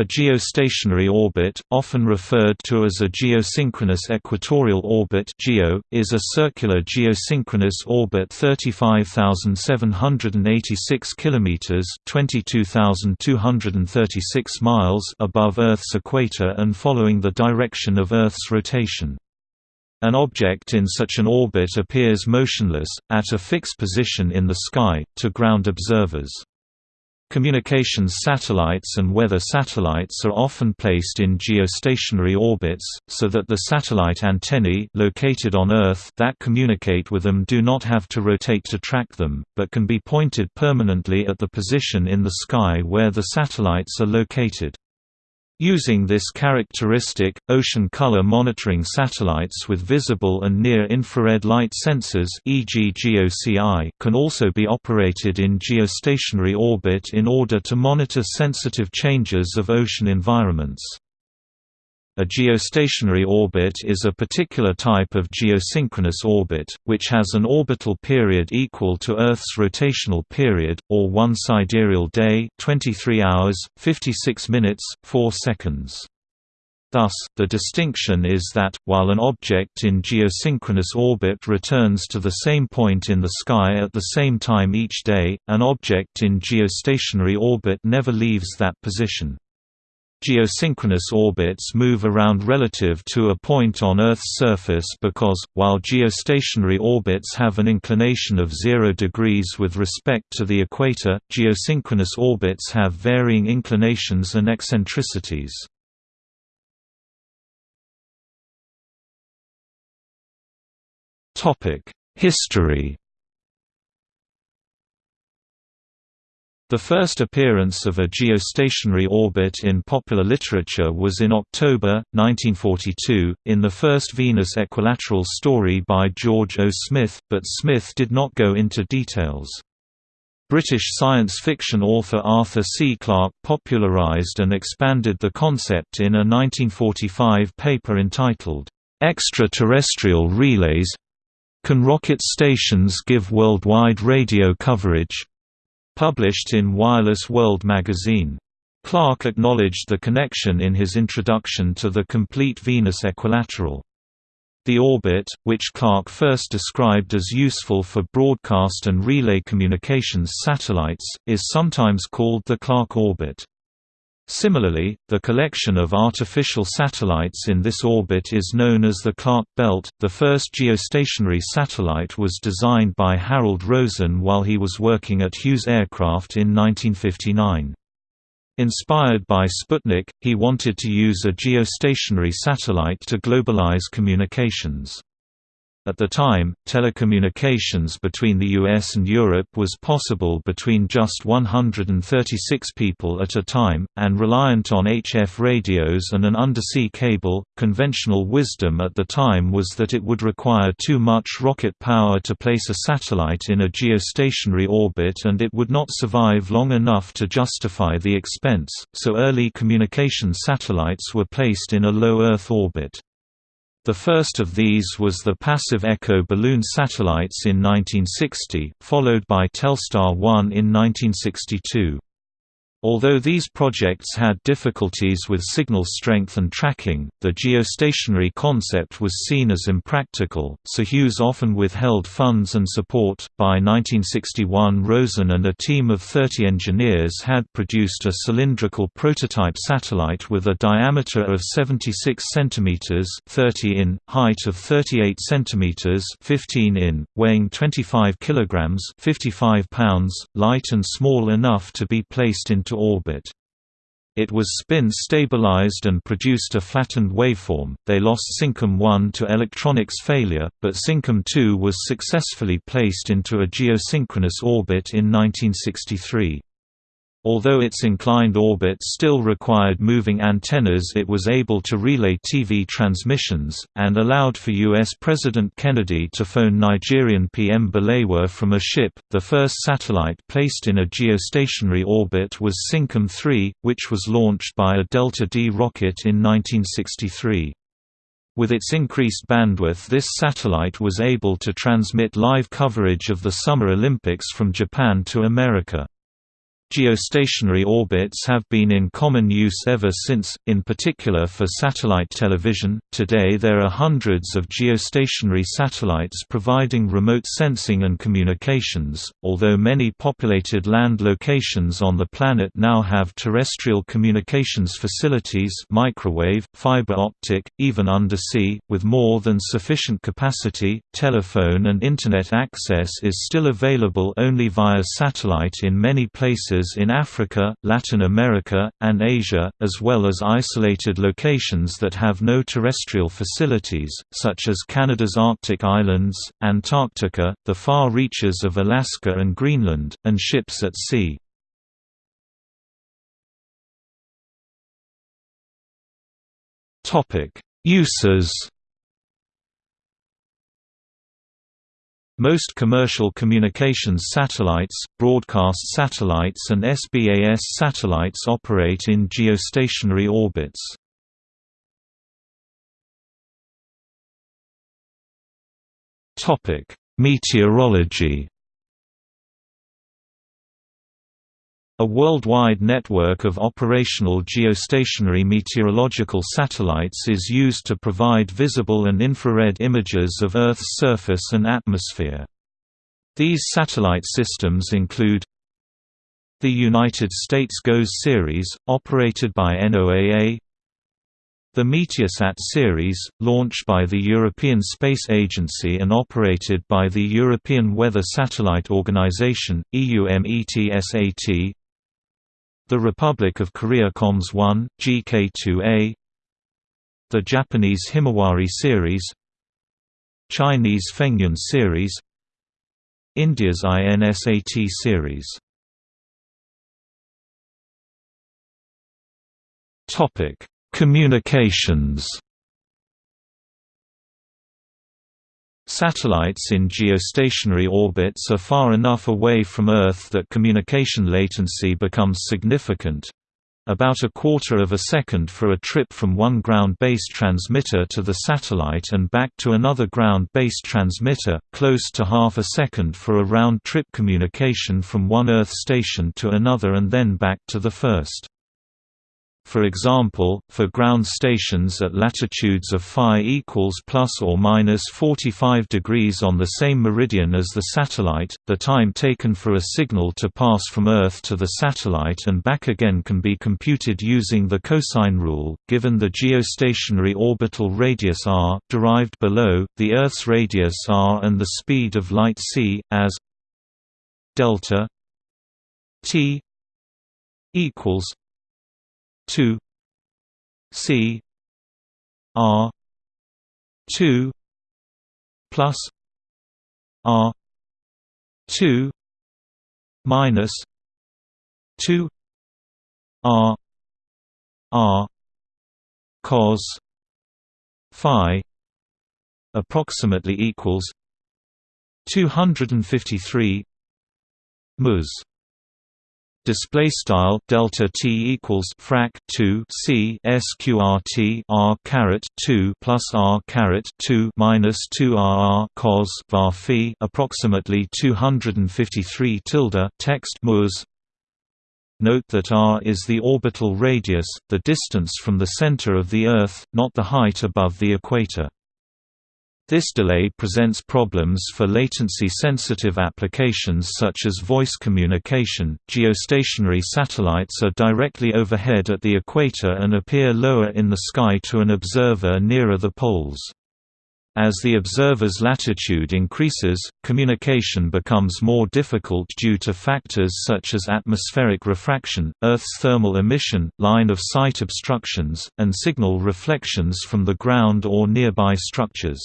A geostationary orbit, often referred to as a geosynchronous equatorial orbit (GEO), is a circular geosynchronous orbit 35,786 kilometers (22,236 miles) above Earth's equator and following the direction of Earth's rotation. An object in such an orbit appears motionless, at a fixed position in the sky, to ground observers. Communications satellites and weather satellites are often placed in geostationary orbits, so that the satellite antennae located on Earth that communicate with them do not have to rotate to track them, but can be pointed permanently at the position in the sky where the satellites are located. Using this characteristic, ocean color monitoring satellites with visible and near-infrared light sensors e.g. GOCI can also be operated in geostationary orbit in order to monitor sensitive changes of ocean environments. A geostationary orbit is a particular type of geosynchronous orbit, which has an orbital period equal to Earth's rotational period, or one sidereal day 23 hours, 56 minutes, 4 seconds. Thus, the distinction is that, while an object in geosynchronous orbit returns to the same point in the sky at the same time each day, an object in geostationary orbit never leaves that position. Geosynchronous orbits move around relative to a point on Earth's surface because, while geostationary orbits have an inclination of 0 degrees with respect to the equator, geosynchronous orbits have varying inclinations and eccentricities. History The first appearance of a geostationary orbit in popular literature was in October, 1942, in the first Venus equilateral story by George O. Smith, but Smith did not go into details. British science fiction author Arthur C. Clarke popularized and expanded the concept in a 1945 paper entitled, "'Extraterrestrial Relays Can Rocket Stations Give Worldwide Radio Coverage?' Published in Wireless World magazine. Clarke acknowledged the connection in his introduction to the complete Venus equilateral. The orbit, which Clarke first described as useful for broadcast and relay communications satellites, is sometimes called the Clarke orbit. Similarly, the collection of artificial satellites in this orbit is known as the Clarke Belt. The first geostationary satellite was designed by Harold Rosen while he was working at Hughes Aircraft in 1959. Inspired by Sputnik, he wanted to use a geostationary satellite to globalize communications. At the time, telecommunications between the US and Europe was possible between just 136 people at a time, and reliant on HF radios and an undersea cable. Conventional wisdom at the time was that it would require too much rocket power to place a satellite in a geostationary orbit and it would not survive long enough to justify the expense, so early communication satellites were placed in a low Earth orbit. The first of these was the passive Echo balloon satellites in 1960, followed by Telstar 1 in 1962. Although these projects had difficulties with signal strength and tracking, the geostationary concept was seen as impractical, so Hughes often withheld funds and support. By 1961, Rosen and a team of 30 engineers had produced a cylindrical prototype satellite with a diameter of 76 cm 30 in, height of 38 cm 15 in, weighing 25 kg 55 pounds, light and small enough to be placed into orbit. It was spin-stabilized and produced a flattened waveform. They lost Syncom 1 to electronics failure, but Syncom 2 was successfully placed into a geosynchronous orbit in 1963. Although its inclined orbit still required moving antennas it was able to relay TV transmissions, and allowed for U.S. President Kennedy to phone Nigerian PM Balewa from a ship. The first satellite placed in a geostationary orbit was Syncom 3, which was launched by a Delta D rocket in 1963. With its increased bandwidth this satellite was able to transmit live coverage of the Summer Olympics from Japan to America. Geostationary orbits have been in common use ever since, in particular for satellite television. Today there are hundreds of geostationary satellites providing remote sensing and communications, although many populated land locations on the planet now have terrestrial communications facilities microwave, fiber optic, even undersea, with more than sufficient capacity. Telephone and Internet access is still available only via satellite in many places in Africa, Latin America, and Asia, as well as isolated locations that have no terrestrial facilities, such as Canada's Arctic islands, Antarctica, the far reaches of Alaska and Greenland, and ships at sea. Uses Most commercial communications satellites, broadcast satellites and SBAS satellites operate in geostationary orbits. Meteorology A worldwide network of operational geostationary meteorological satellites is used to provide visible and infrared images of Earth's surface and atmosphere. These satellite systems include the United States GOES series, operated by NOAA the Meteosat series, launched by the European Space Agency and operated by the European Weather Satellite Organization, EUMETSAT the Republic of Korea COMS 1, GK2A The Japanese Himawari series. Chinese Fengyun series. India's INSAT series. Communications Satellites in geostationary orbits are far enough away from Earth that communication latency becomes significant. About a quarter of a second for a trip from one ground-based transmitter to the satellite and back to another ground-based transmitter, close to half a second for a round-trip communication from one Earth station to another and then back to the first. For example, for ground stations at latitudes of phi equals plus or minus 45 degrees on the same meridian as the satellite, the time taken for a signal to pass from Earth to the satellite and back again can be computed using the cosine rule, given the geostationary orbital radius r, derived below, the Earth's radius r and the speed of light c, as delta t equals 2 C R 2 plus R 2 minus 2 R R cos phi approximately equals 253 ms display style delta t equals frac 2 c sqrt r caret 2 plus r caret 2 minus 2 r cos var phi approximately 253 tilde text ms Note that r is the orbital radius, the distance from the center of the Earth, not the height above the equator. This delay presents problems for latency-sensitive applications such as voice communication. Geostationary satellites are directly overhead at the equator and appear lower in the sky to an observer nearer the poles. As the observer's latitude increases, communication becomes more difficult due to factors such as atmospheric refraction, Earth's thermal emission, line-of-sight obstructions, and signal reflections from the ground or nearby structures.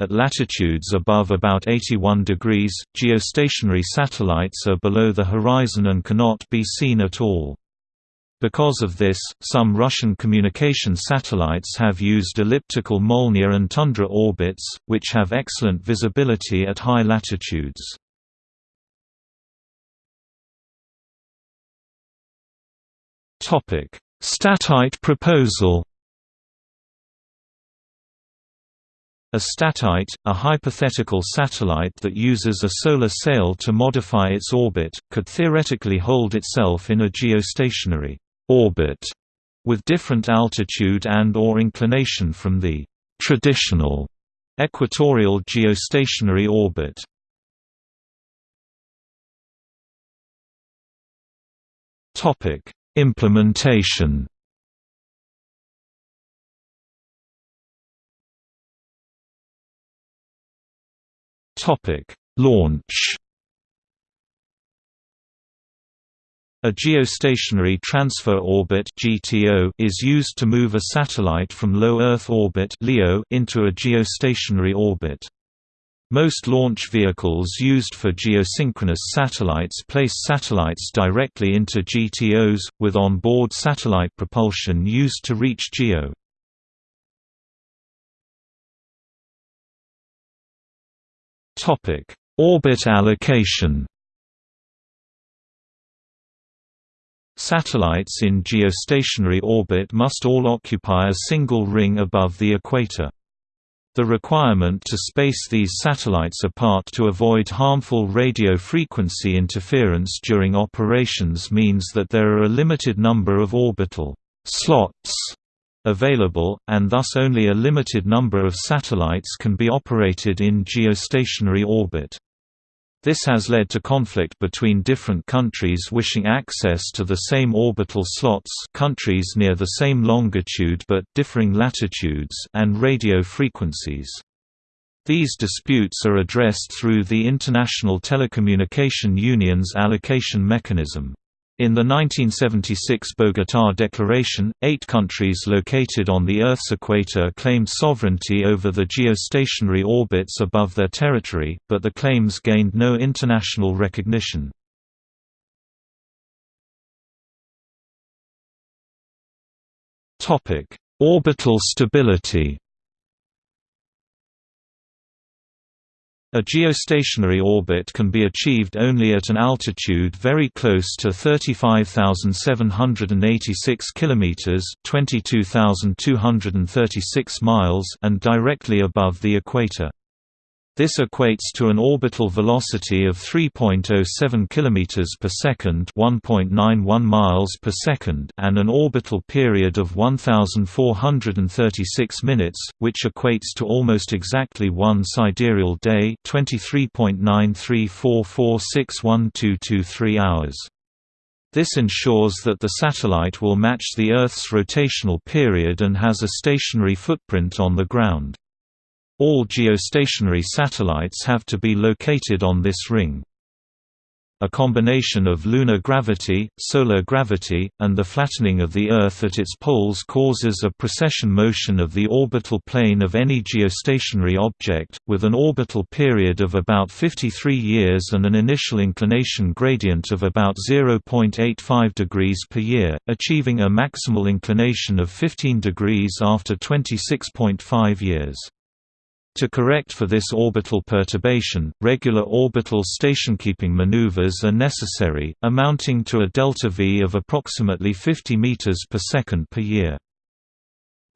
At latitudes above about 81 degrees, geostationary satellites are below the horizon and cannot be seen at all. Because of this, some Russian communication satellites have used elliptical Molniya and Tundra orbits, which have excellent visibility at high latitudes. Statite proposal A statite, a hypothetical satellite that uses a solar sail to modify its orbit, could theoretically hold itself in a geostationary orbit with different altitude and or inclination from the traditional equatorial geostationary orbit. Topic: Implementation Topic: Launch. A geostationary transfer orbit (GTO) is used to move a satellite from low Earth orbit (LEO) into a geostationary orbit. Most launch vehicles used for geosynchronous satellites place satellites directly into GTOs, with on-board satellite propulsion used to reach GEO. Topic: Orbit allocation. Satellites in geostationary orbit must all occupy a single ring above the equator. The requirement to space these satellites apart to avoid harmful radio frequency interference during operations means that there are a limited number of orbital slots available, and thus only a limited number of satellites can be operated in geostationary orbit. This has led to conflict between different countries wishing access to the same orbital slots countries near the same longitude but differing latitudes and radio frequencies. These disputes are addressed through the International Telecommunication Union's allocation mechanism. In the 1976 Bogotá Declaration, eight countries located on the Earth's equator claimed sovereignty over the geostationary orbits above their territory, but the claims gained no international recognition. Orbital stability A geostationary orbit can be achieved only at an altitude very close to 35,786 kilometers (22,236 miles) and directly above the equator. This equates to an orbital velocity of 3.07 km per second, 1.91 miles per second, and an orbital period of 1436 minutes, which equates to almost exactly one sidereal day, 23.9344612223 hours. This ensures that the satellite will match the Earth's rotational period and has a stationary footprint on the ground. All geostationary satellites have to be located on this ring. A combination of lunar gravity, solar gravity, and the flattening of the Earth at its poles causes a precession motion of the orbital plane of any geostationary object, with an orbital period of about 53 years and an initial inclination gradient of about 0.85 degrees per year, achieving a maximal inclination of 15 degrees after 26.5 years. To correct for this orbital perturbation, regular orbital stationkeeping maneuvers are necessary, amounting to a delta V of approximately 50 meters per second per year.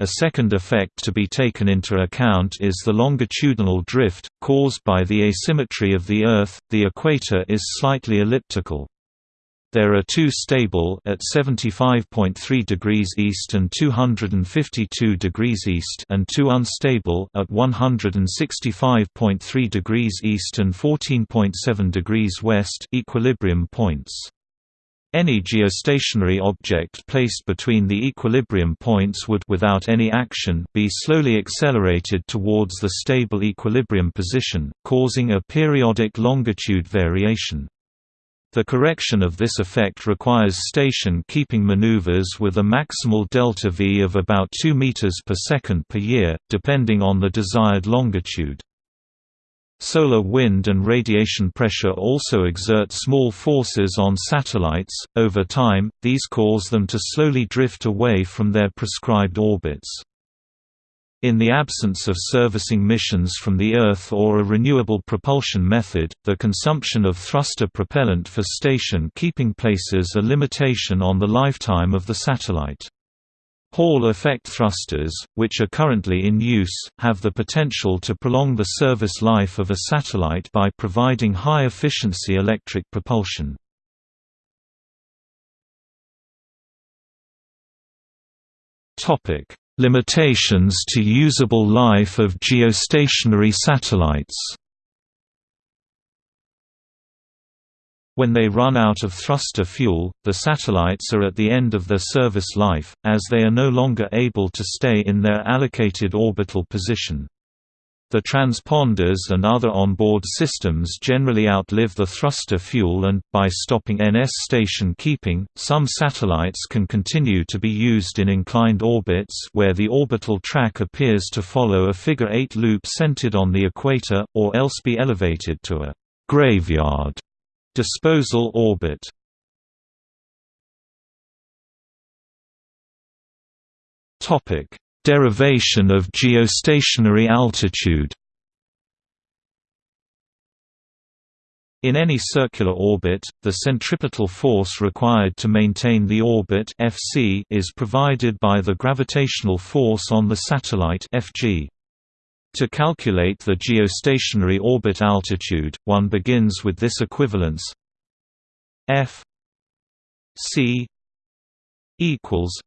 A second effect to be taken into account is the longitudinal drift, caused by the asymmetry of the Earth, the equator is slightly elliptical. There are two stable at 75.3 degrees east and 252 degrees east and two unstable at 165.3 degrees east and 14.7 degrees west equilibrium points. Any geostationary object placed between the equilibrium points would without any action be slowly accelerated towards the stable equilibrium position, causing a periodic longitude variation. The correction of this effect requires station-keeping maneuvers with a maximal delta V of about 2 meters per second per year, depending on the desired longitude. Solar wind and radiation pressure also exert small forces on satellites. Over time, these cause them to slowly drift away from their prescribed orbits. In the absence of servicing missions from the Earth or a renewable propulsion method, the consumption of thruster propellant for station keeping places a limitation on the lifetime of the satellite. Hall effect thrusters, which are currently in use, have the potential to prolong the service life of a satellite by providing high-efficiency electric propulsion. Limitations to usable life of geostationary satellites When they run out of thruster fuel, the satellites are at the end of their service life, as they are no longer able to stay in their allocated orbital position. The transponders and other onboard systems generally outlive the thruster fuel and, by stopping NS station keeping, some satellites can continue to be used in inclined orbits where the orbital track appears to follow a figure-eight loop centered on the equator, or else be elevated to a «graveyard» Disposal orbit Derivation of geostationary altitude In any circular orbit, the centripetal force required to maintain the orbit Fc is provided by the gravitational force on the satellite Fg. To calculate the geostationary orbit altitude, one begins with this equivalence f c equals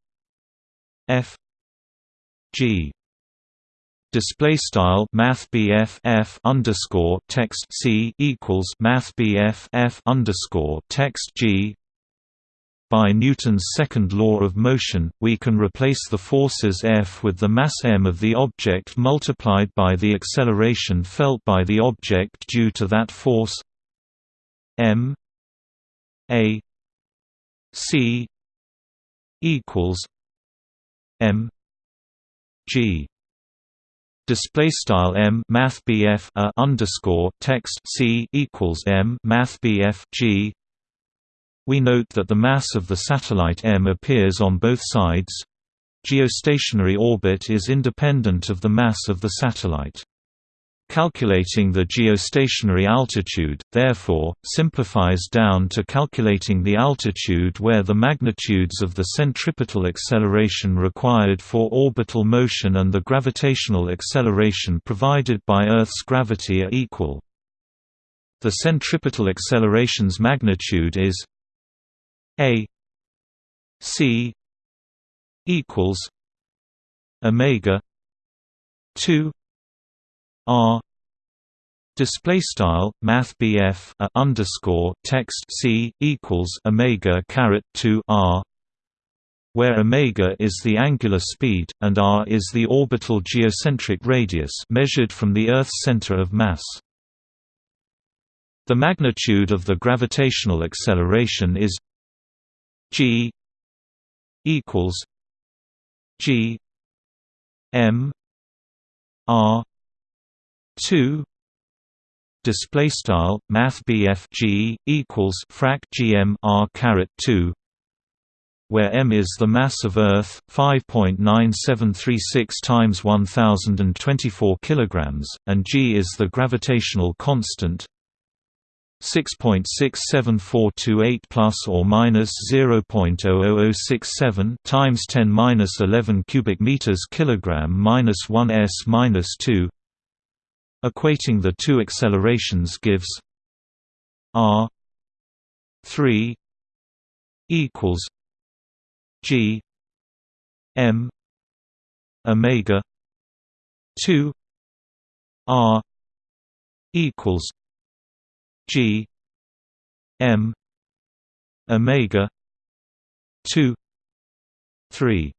f g. Display style math f underscore text c equals math f underscore text g. By Newton's second law of motion, we can replace the forces F with the mass m of the object multiplied by the acceleration felt by the object due to that force m a c equals m g display style m math a underscore text c equals m math g we note that the mass of the satellite M appears on both sides. Geostationary orbit is independent of the mass of the satellite. Calculating the geostationary altitude, therefore, simplifies down to calculating the altitude where the magnitudes of the centripetal acceleration required for orbital motion and the gravitational acceleration provided by Earth's gravity are equal. The centripetal acceleration's magnitude is a C equals Omega two R Display style Math BF a underscore text C equals Omega caret two R where omega is the angular speed, and r is the orbital geocentric radius measured from the Earth's center of mass. The magnitude of the gravitational acceleration is G equals G M R two display style math G equals frac GM R caret 2 where m is the mass of Earth 5.9736 times 1024 kilograms and g is the gravitational constant 6.67428 plus or minus 0.00067 times 10 minus 11 cubic meters kilogram minus 1 s minus 2. Equating the two accelerations gives r 3 equals g m omega 2 r equals G M Omega two three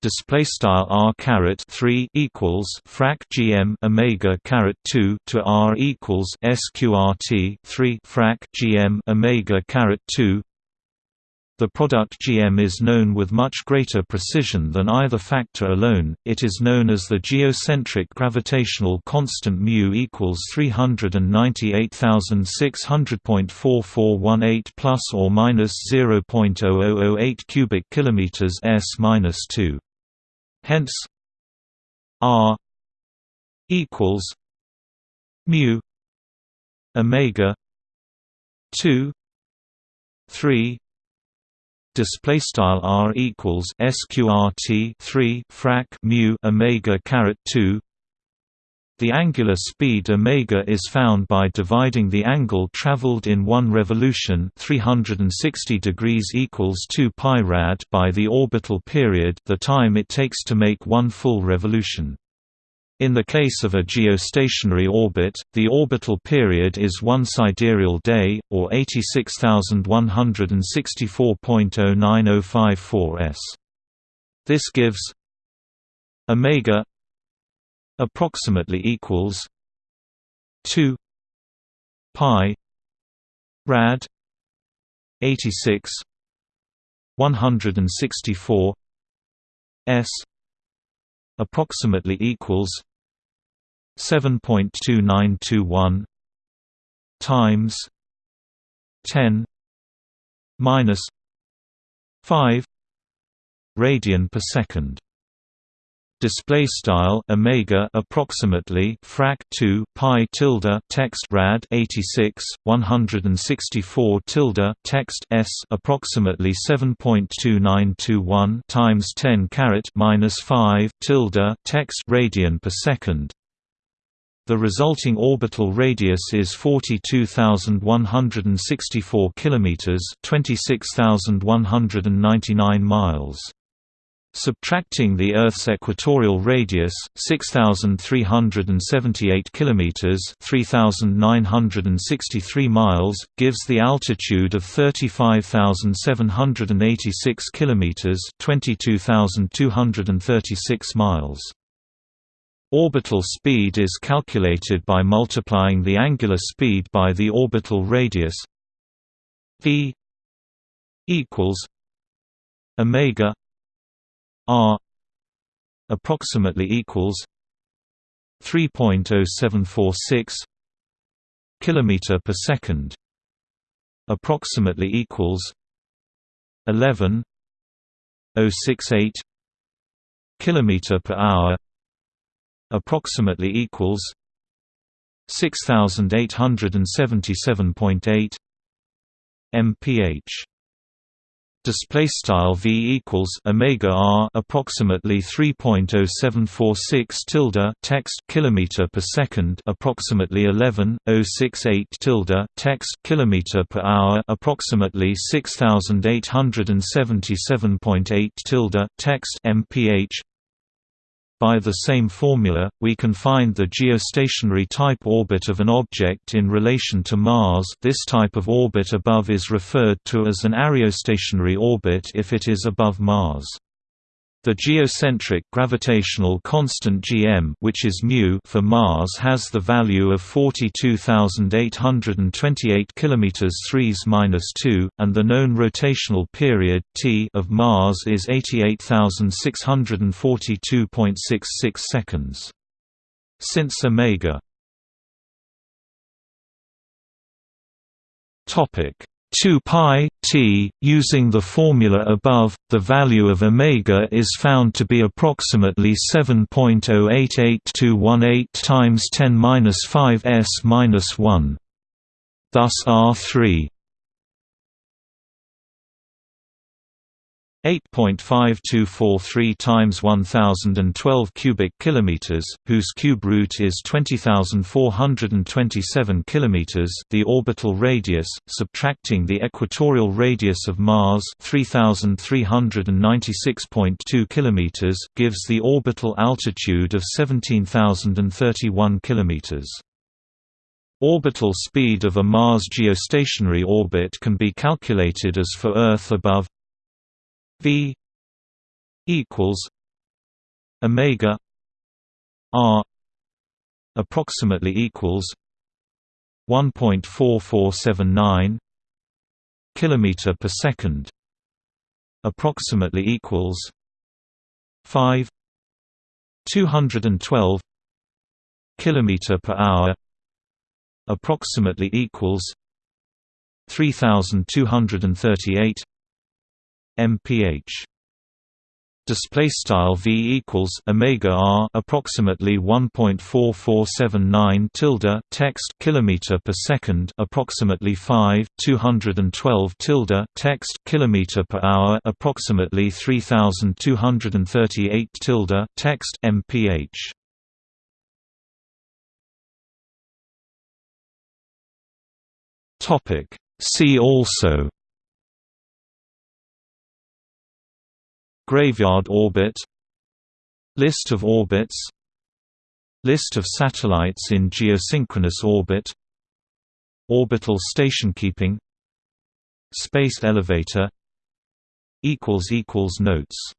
display style r caret 3 equals frac gm omega caret 2 to r equals sqrt 3 frac gm omega caret 2 the product GM is known with much greater precision than either factor alone, it is known as the geocentric gravitational constant mu equals 398,600.4418 plus or minus 0.0008 cubic kilometers s minus 2. Hence, R equals mu omega 2 3 display style r equals sqrt 3 frac mu omega caret 2 the angular speed omega is found by dividing the angle traveled in one revolution 360 degrees equals 2 pi rad by the orbital period the time it takes to make one full revolution. In the case of a geostationary orbit, the orbital period is one sidereal day, or 86,164.09054 s. This gives omega approximately equals 2 pi rad 86 164 s approximately equals 7.2921 times 10 minus 5 radian per second display style omega approximately frac 2 pi tilde text rad 86 164 tilde text s approximately 7.2921 times 10 caret minus 5 tilde text radian per second the resulting orbital radius is 42,164 kilometers, 26,199 miles. Subtracting the Earth's equatorial radius, 6378 kilometers, 3963 miles, gives the altitude of 35786 kilometers, 22236 miles. Orbital speed is calculated by multiplying the angular speed by the orbital radius v equals omega r approximately equals 3.0746 kilometer per second approximately equals 11.068 kilometer per hour approximately equals 6877.8 mph display style v equals omega r approximately 3.0746 tilde text kilometer per second approximately 11.068 tilde text kilometer per hour approximately 6877.8 tilde text mph by the same formula, we can find the geostationary type orbit of an object in relation to Mars this type of orbit above is referred to as an areostationary orbit if it is above Mars. The geocentric gravitational constant gm which is mu for Mars has the value of 42828 km 3s-2 and the known rotational period t of Mars is 88642.66 seconds. Since omega topic 2 pi t using the formula above the value of omega is found to be approximately 7.088218 times 10^-5 s-1 thus r3 8.5243 times 1012 cubic kilometers, whose cube root is 20427 kilometers, the orbital radius, subtracting the equatorial radius of Mars, 3396.2 kilometers, gives the orbital altitude of 17031 kilometers. Orbital speed of a Mars geostationary orbit can be calculated as for Earth above V equals Omega R approximately equals 1.4479 kilometer per second approximately equals 5 212 kilometer per hour approximately equals 3238 mph. Display style v equals omega r approximately 1.4479 tilde text kilometer per second approximately 5 212 tilde text kilometer per hour approximately 3238 tilde text mph. Topic. See also Graveyard orbit List of orbits List of satellites in geosynchronous orbit Orbital stationkeeping Space elevator Notes